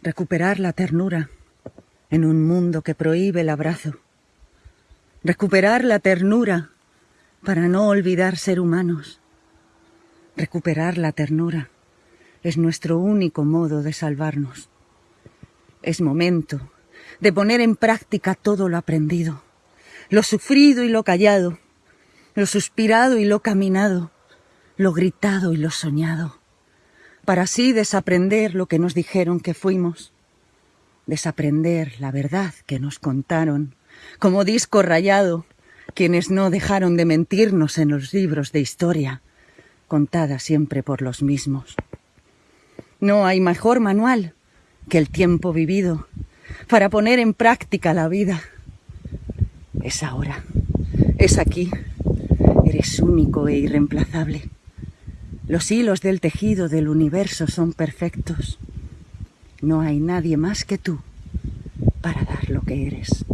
Recuperar la ternura en un mundo que prohíbe el abrazo. Recuperar la ternura para no olvidar ser humanos. Recuperar la ternura es nuestro único modo de salvarnos. Es momento de poner en práctica todo lo aprendido, lo sufrido y lo callado, lo suspirado y lo caminado, lo gritado y lo soñado, para así desaprender lo que nos dijeron que fuimos, desaprender la verdad que nos contaron, como disco rayado, quienes no dejaron de mentirnos en los libros de historia, contada siempre por los mismos. No hay mejor manual que el tiempo vivido para poner en práctica la vida. Es ahora, es aquí, eres único e irreemplazable. Los hilos del tejido del universo son perfectos. No hay nadie más que tú para dar lo que eres.